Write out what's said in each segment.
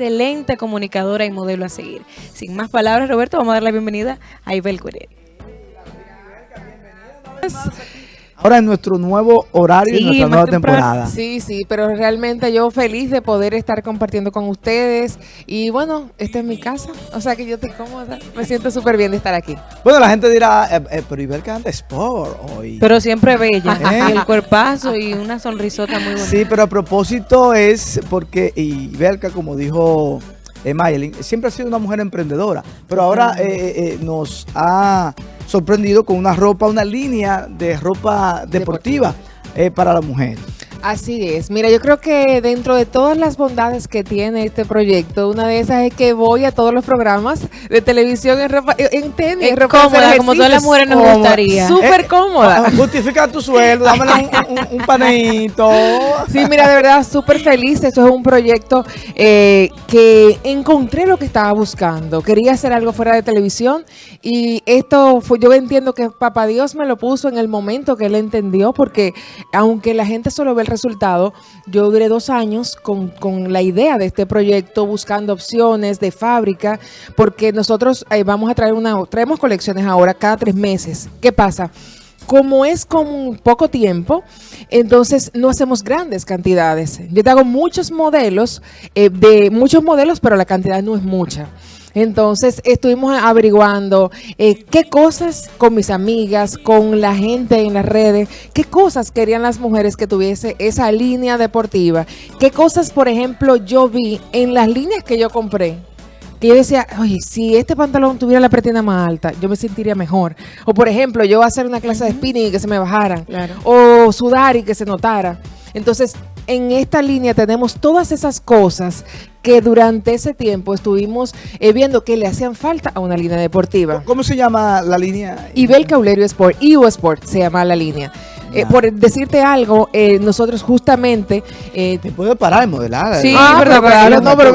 excelente comunicadora y modelo a seguir. Sin más palabras, Roberto, vamos a dar la bienvenida a Ibel Cureri. Ahora en nuestro nuevo horario y nuestra nueva temporada. Sí, sí, pero realmente yo feliz de poder estar compartiendo con ustedes. Y bueno, esta es mi casa, o sea que yo estoy cómoda. Me siento súper bien de estar aquí. Bueno, la gente dirá, eh, eh, pero Ibel canta sport hoy. Pero siempre bella, ¿Eh? el cuerpazo y una sonrisota muy bonita. Sí, pero a propósito es porque Ibelka, como dijo eh, siempre ha sido una mujer emprendedora, pero ahora nos ha sorprendido con una ropa, una línea de ropa deportiva, eh, para la mujer. Así es. Mira, yo creo que dentro de todas las bondades que tiene este proyecto, una de esas es que voy a todos los programas de televisión en, ropa, en tenis. Es cómoda, como todas las mujeres nos gustaría. Súper cómoda. Ah, justifica tu sueldo, dame un, un, panito. Sí, mira, de verdad, súper feliz. Esto es un proyecto eh, que encontré lo que estaba buscando. Quería hacer algo fuera de televisión y esto fue, yo entiendo que Papá Dios me lo puso en el momento que él entendió, porque aunque la gente solo ve resultado, yo duré dos años con, la idea de este proyecto, buscando opciones de fábrica, porque nosotros eh, vamos a traer una, traemos colecciones ahora cada tres meses. ¿Qué pasa? como es con poco tiempo, entonces no hacemos grandes cantidades. Yo te hago muchos modelos, eh, de muchos modelos, pero la cantidad no es mucha. Entonces estuvimos averiguando eh, qué cosas con mis amigas, con la gente en las redes, qué cosas querían las mujeres que tuviese esa línea deportiva, qué cosas, por ejemplo, yo vi en las líneas que yo compré que yo decía, oye, si este pantalón tuviera la pretina más alta, yo me sentiría mejor. O por ejemplo, yo hacer una clase de spinning y que se me bajara. O sudar y que se notara. Entonces, en esta línea tenemos todas esas cosas que durante ese tiempo estuvimos eh, viendo que le hacían falta a una línea deportiva. ¿Cómo se llama la línea? Ibel Caulerio Sport, IU Sport se llama la línea. Eh, por decirte algo, eh, nosotros justamente... Te puedo parar en modelar. Sí, ah, pero, no, pero,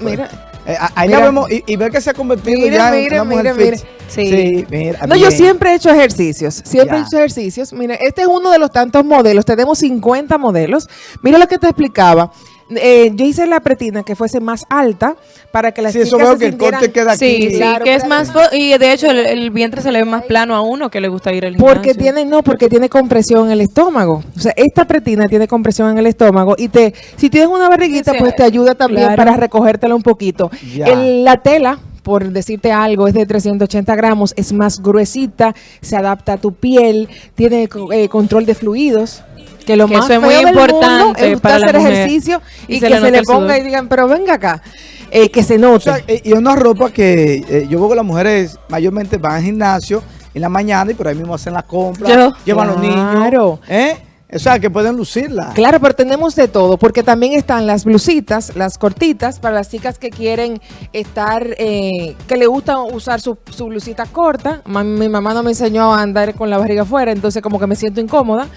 mira... ahí la vemos y, ver que se ha convertido ya en una mujer mire, Sí. mira, no, yo siempre he hecho ejercicios. Siempre he hecho ejercicios. Mira, este es uno de los tantos modelos. Tenemos 50 modelos. Mira lo que te explicaba. Eh, yo hice la pretina que fuese más alta para que las sí, eso veo que el corte queda aquí. Sí, sí, que es más y de hecho el, vientre se le ve más plano a uno que le gusta ir al Porque tiene no, porque tiene compresión en el estómago. O sea, esta pretina tiene compresión en el estómago y te si tienes una barriguita pues te ayuda también para recogértela un poquito. la tela por decirte algo, es de 380 gramos, es más gruesita, se adapta a tu piel, tiene eh, control de fluidos. Que lo más es muy importante es para hacer ejercicio y, que se le ponga y digan, pero venga acá. Eh, que se note. Eh, y una ropa que yo veo que las mujeres mayormente van al gimnasio en la mañana y por ahí mismo hacen la compra, llevan los niños. ¿eh? O sea, que pueden lucirla. Claro, pero tenemos de todo, porque también están las blusitas, las cortitas, para las chicas que quieren estar, eh, que le gusta usar su, blusita corta. mi mamá no me enseñó a andar con la barriga afuera, entonces como que me siento incómoda.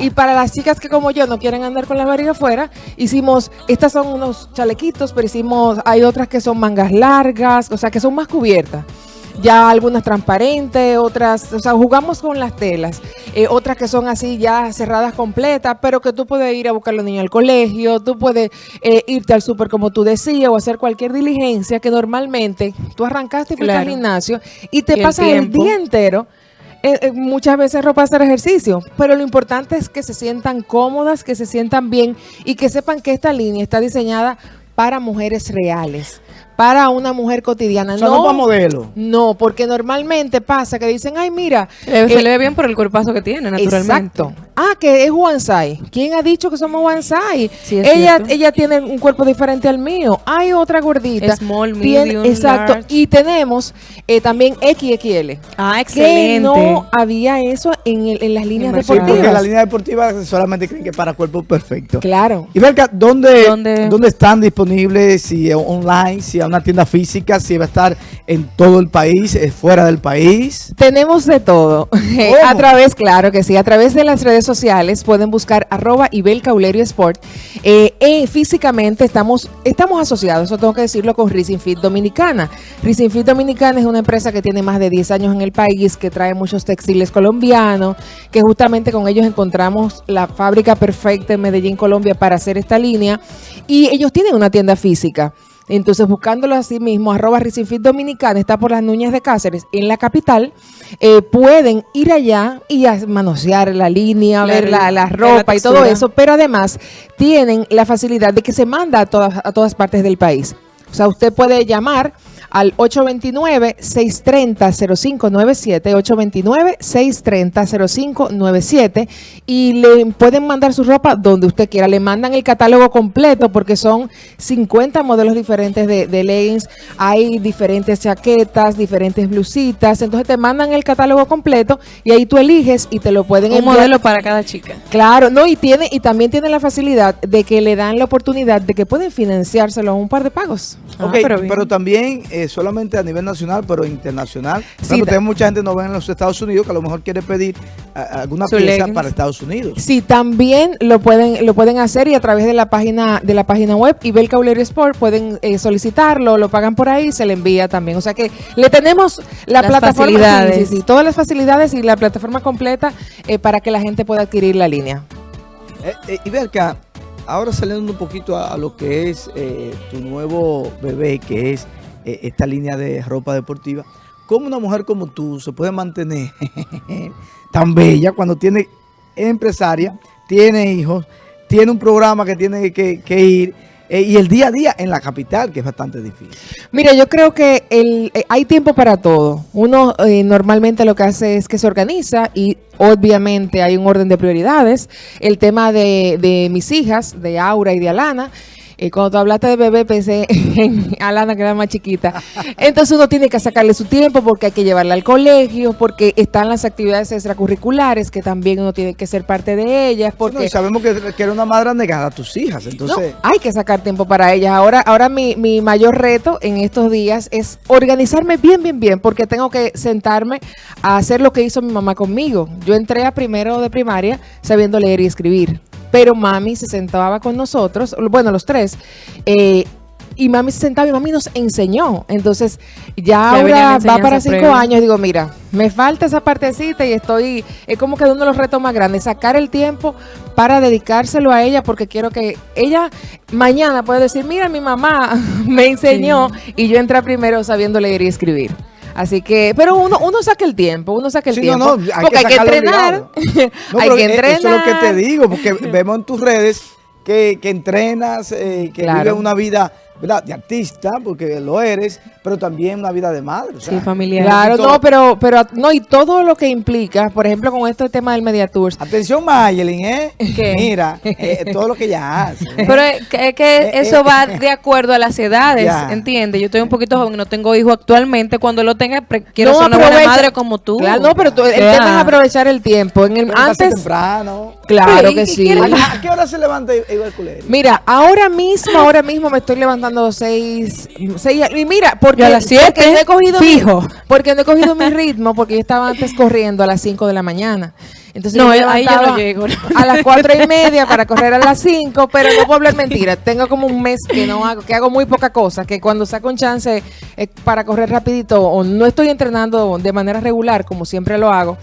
Y para las chicas que como yo no quieren andar con la barriga afuera, hicimos, estas son unos chalequitos, pero hicimos, hay otras que son mangas largas, o sea, que son más cubiertas ya algunas transparentes, otras, o sea, jugamos con las telas, eh, otras que son así ya cerradas completas, pero que tú puedes ir a buscar a los niños al colegio, tú puedes eh, irte al súper como tú decías o hacer cualquier diligencia que normalmente tú arrancaste y fuiste al gimnasio y te pasas el, día entero eh, muchas veces ropa hacer ejercicio, pero lo importante es que se sientan cómodas, que se sientan bien y que sepan que esta línea está diseñada para mujeres reales para una mujer cotidiana. no, no para modelo. No, porque normalmente pasa que dicen, ay, mira. se le ve bien por el cuerpazo que tiene, naturalmente. Exacto. Ah, que es one size. ¿Quién ha dicho que somos one size? ella, ella tiene un cuerpo diferente al mío. Hay otra gordita. Small, medium, Exacto. Y tenemos eh, también XXL. Ah, excelente. Que no había eso en, en las líneas deportivas. Sí, porque en la línea deportiva solamente creen que para cuerpo perfecto. Claro. Y Berka, ¿dónde, ¿dónde? ¿dónde están disponibles? Si online, si una tienda física, si va a estar en todo el país, fuera del país. Tenemos de todo. a través, claro que sí, a través de las redes sociales pueden buscar arroba Ibel Caulerio Sport. Eh, eh, físicamente estamos, estamos asociados, eso tengo que decirlo, con Racing Fit Dominicana. Racing Fit Dominicana es una empresa que tiene más de 10 años en el país, que trae muchos textiles colombianos, que justamente con ellos encontramos la fábrica perfecta en Medellín, Colombia, para hacer esta línea. Y ellos tienen una tienda física Entonces, buscándolo así mismo, arroba Risinfit Dominicana, está por las Nuñas de Cáceres, en la capital, eh, pueden ir allá y a manosear la línea, La- ver la, la la ropa y todo eso, pero además tienen la facilidad de que se manda a todas, a todas partes del país. O sea, usted puede llamar al 829-630-0597, 829-630-0597 y le pueden mandar su ropa donde usted quiera. Le mandan el catálogo completo porque son 50 modelos diferentes de, de leggings, hay diferentes chaquetas, diferentes blusitas, entonces te mandan el catálogo completo y ahí tú eliges y te lo pueden Un enviar. modelo para cada chica. Claro, no, y tiene, y también tiene la facilidad de que le dan la oportunidad de que pueden financiárselo a un par de pagos. Ah, Ok, pero también eh, solamente a nivel nacional, pero internacional. Sí, Claro, mucha gente no ven en los Estados Unidos que a lo mejor quiere pedir alguna pieza leggings. para Estados Unidos. Sí, también lo pueden, lo pueden hacer y a través de la página, de la página web Ibel Caulero Sport pueden eh, solicitarlo, lo pagan por ahí, se le envía también. O sea que le tenemos la Las plataforma, facilidades. sí, sí, todas las facilidades y la plataforma completa eh, para que la gente pueda adquirir la línea. Eh, eh, y ve ahora saliendo un poquito a, a lo que es eh, tu nuevo bebé, que es eh, esta línea de ropa deportiva, ¿cómo una mujer como tú se puede mantener tan bella cuando tiene es empresaria, tiene hijos, tiene un programa que tiene que, ir eh, y el día a día en la capital, que es bastante difícil? Mira, yo creo que el, eh, hay tiempo para todo. Uno normalmente lo que hace es que se organiza y obviamente hay un orden de prioridades. El tema de, de mis hijas, de Aura y de Alana. Eh, cuando tú hablaste de bebé pensé en Alana que era más chiquita. Entonces uno tiene que sacarle su tiempo porque hay que llevarla al colegio, porque están las actividades extracurriculares que también uno tiene que ser parte de ellas, Porque porque sabemos que, que eres una madre negada a tus hijas, entonces... no, hay que sacar tiempo para ellas. Ahora, ahora mi, mi mayor reto en estos días es organizarme bien, bien, bien, porque tengo que sentarme a hacer lo que hizo mi mamá conmigo. Yo entré a primero de primaria sabiendo leer y escribir, pero mami se sentaba con nosotros, bueno, los tres, eh, y mami se sentaba y mami nos enseñó. Entonces, ya ahora va para cinco años. Digo, mira, me falta esa partecita y estoy, es como que uno de los retos más grandes, sacar el tiempo para dedicárselo a ella, porque quiero que ella mañana pueda decir, mira, mi mamá me enseñó y yo entré primero sabiendo leer y escribir. Así que, pero uno, uno saca el tiempo, uno saca el Sí, tiempo. no, no, hay porque que hay que sacarlo entrenar. No, hay que eh, entrenar. Eso es lo que te digo, porque vemos en tus redes que, que entrenas, eh, que Claro. vives una vida ¿verdad? de artista, porque lo eres, pero también una vida de madre. o sea, Sí, familiar. Claro, no, pero, pero no, y todo lo que implica, por ejemplo, con este tema del Media Tours, Atención, Mayelin, ¿eh? ¿Qué? Mira, eh, todo lo que ella hace. ¿eh? Pero es que, es que Eh, eso eh, va de acuerdo a las edades, Ya. ¿entiendes? Yo estoy un poquito joven, no tengo hijo actualmente. Cuando lo tenga, quiero No, ser una buena madre como tú. Claro, no, pero tú- el Ya. tema es aprovechar el tiempo. En el, antes, temprano. claro Pero, ¿y- que sí. ¿A, qué hora se levanta Culero? Mira, ahora mismo, ahora mismo me estoy levantando seis, seis y mira, porque, Yo a las siete, porque no he cogido mi- porque no he cogido mi ritmo, porque yo estaba antes corriendo a las 5 de la mañana. Entonces No, me ahí yo no llego. A las cuatro y media para correr a las 5, pero no puedo hablar mentira. Tengo como un mes que no hago, que hago muy poca cosa, que cuando saco un chance eh, para correr rapidito o no estoy entrenando de manera regular, como siempre lo hago.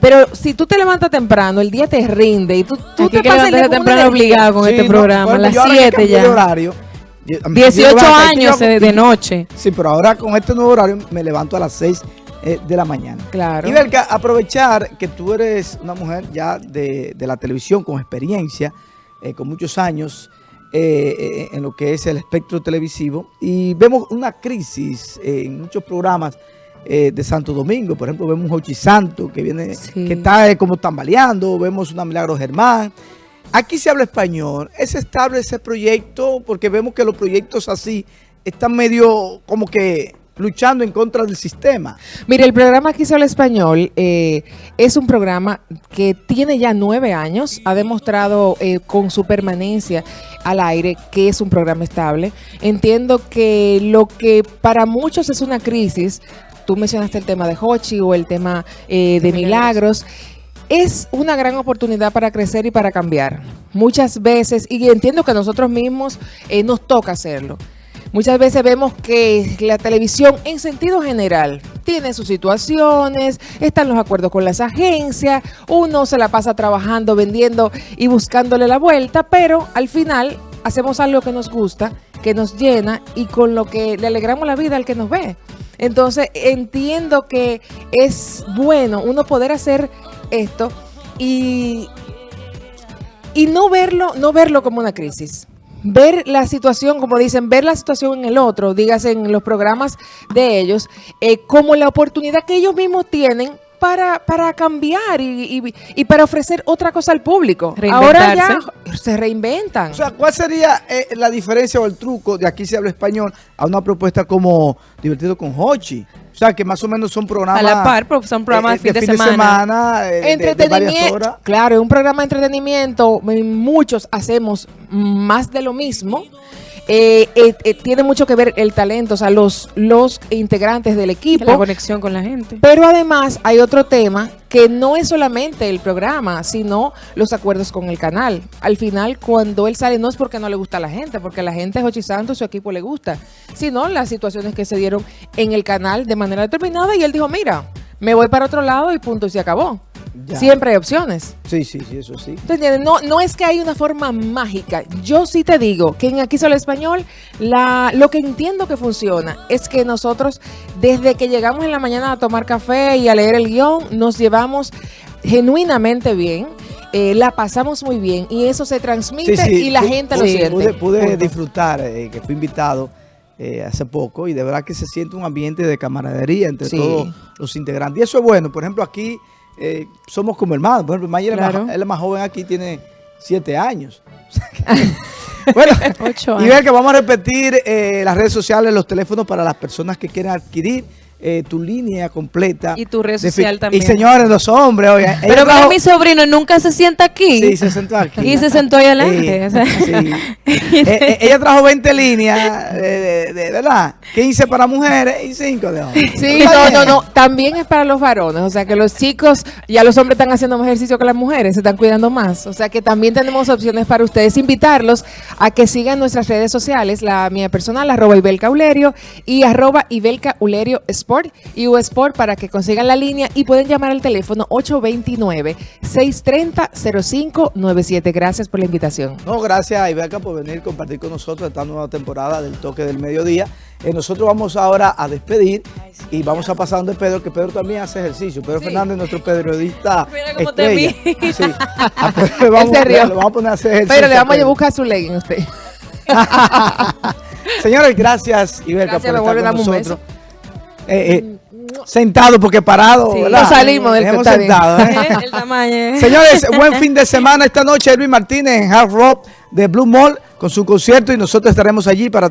Pero si tú te levantas temprano, el día te rinde y tú, tú te que pasas el temprano obligado con Sí, este no, programa, a las ejemplo, yo ahora que 7 cambié de ya. horario, yo- a mí- 18 yo levanto- años yo- de, noche. Sí, pero ahora con este nuevo horario me levanto a las 6 eh, de la mañana. Claro. Y Belka, aprovechar que tú eres una mujer ya de, de la televisión con experiencia, eh, con muchos años eh, eh, en lo que es el espectro televisivo, y vemos una crisis eh, en muchos programas eh, de Santo Domingo. Por ejemplo, vemos un Hochi Santo que viene, Sí. que está eh, como tambaleando, vemos una Milagro Germán. Aquí se habla español. ¿Es estable ese proyecto? Porque vemos que los proyectos así están medio como que luchando en contra del sistema. Mire, el programa Aquí se habla español eh, es un programa que tiene ya nueve años, ha demostrado eh, con su permanencia al aire que es un programa estable. Entiendo que lo que para muchos es una crisis, tú mencionaste el tema de Hochi o el tema eh, de De Milagros, es una gran oportunidad para crecer y para cambiar. Muchas veces, y entiendo que nosotros mismos eh, nos toca hacerlo. Muchas veces vemos que la televisión en sentido general tiene sus situaciones, están los acuerdos con las agencias, uno se la pasa trabajando, vendiendo y buscándole la vuelta, pero al final hacemos algo que nos gusta que nos llena y con lo que le alegramos la vida al que nos ve. Entonces entiendo que es bueno uno poder hacer esto y, y no verlo, no verlo como una crisis. Ver la situación, como dicen, ver la situación en el otro, dígase en los programas de ellos, eh, como la oportunidad que ellos mismos tienen para, para cambiar y, y- y para ofrecer otra cosa al público. Ahora ya se reinventan. O sea, ¿cuál sería eh, la diferencia o el truco de aquí se habla español a una propuesta como Divertido con Hochi? O sea, que más o menos son programas... A la par, pero son programas eh, de fin de semana. eh, de- de, varias entretenimiento. horas. Claro, es un programa de entretenimiento. eh, Muchos hacemos más de lo mismo. Eh, eh, eh, tiene mucho que ver el talento, o sea, los, los integrantes del La equipo. conexión con la gente. Pero además hay otro tema que no es solamente el programa, sino los acuerdos con el canal. Al final, cuando él sale, no es porque no le gusta a la gente, porque a la gente es Jochi Santos, su equipo le gusta, sino las situaciones que se dieron en el canal de manera determinada y él dijo, mira, me voy para otro lado y punto, y se acabó. Ya. Siempre hay opciones. Sí, sí, sí, eso sí. ¿Te entiendes? No, no es que hay una forma mágica. Yo sí te digo que en Aquí Solo Español, la, lo que entiendo que funciona es que nosotros, desde que llegamos en la mañana a tomar café y a leer el guion, nos llevamos genuinamente bien. eh, la pasamos muy bien y eso se transmite y la gente lo siente. Pude, pude disfrutar, eh, que fui invitado eh, hace poco y de verdad que se siente un ambiente de camaradería entre Sí. todos los integrantes. Y eso es bueno. Por ejemplo, aquí eh, somos como hermanos. Por ejemplo, Mayer es Claro. más- joven aquí, tiene siete años. Bueno, Ocho y ver que vamos a repetir eh, las redes sociales, los teléfonos para las personas que quieran adquirir eh, tu línea completa. Y tu red social también. Y señores, los hombres, oye, Pero mira, trajo- mi sobrino nunca se sienta aquí. Sí, se sentó aquí. Y se sentó ahí adelante. Sí. Eh, eh, ella trajo 20 líneas, de, de- de- ¿verdad? 15 para mujeres y 5 de hombres. Sí, no, no, no. También es para los varones. O sea, que los chicos, ya los hombres están haciendo más ejercicio que las mujeres, se están cuidando más. O sea, que también tenemos opciones para ustedes. Invitarlos a que sigan nuestras redes sociales, la mía personal, arroba Ibelca Ulerio y arroba Ibelca Ulerio Sport y U Sport para que consigan la línea y pueden llamar al teléfono 829-630-0597. Gracias por la invitación. No, gracias a Ibeca por venir a compartir con nosotros esta nueva temporada del Toque del Mediodía. Eh, nosotros vamos ahora a despedir y vamos a pasar donde Pedro, que Pedro también hace ejercicio. Pedro Sí. Fernández, nuestro periodista Mira cómo te vi. Sí. A Pedro le vamos, Él se rió. le vamos a poner a hacer ejercicio. Pero le vamos a Pedro. buscar su legging a usted. Señores, gracias Ibeca Gracias, por vuelve a estar dar con un nosotros. Eh, eh, sentado porque parado, Sí. Nos salimos del que sentado, ¿eh? Señores, buen fin de semana esta noche. Elvin Martínez en Hard Rock de Blue Mall con su concierto y nosotros estaremos allí para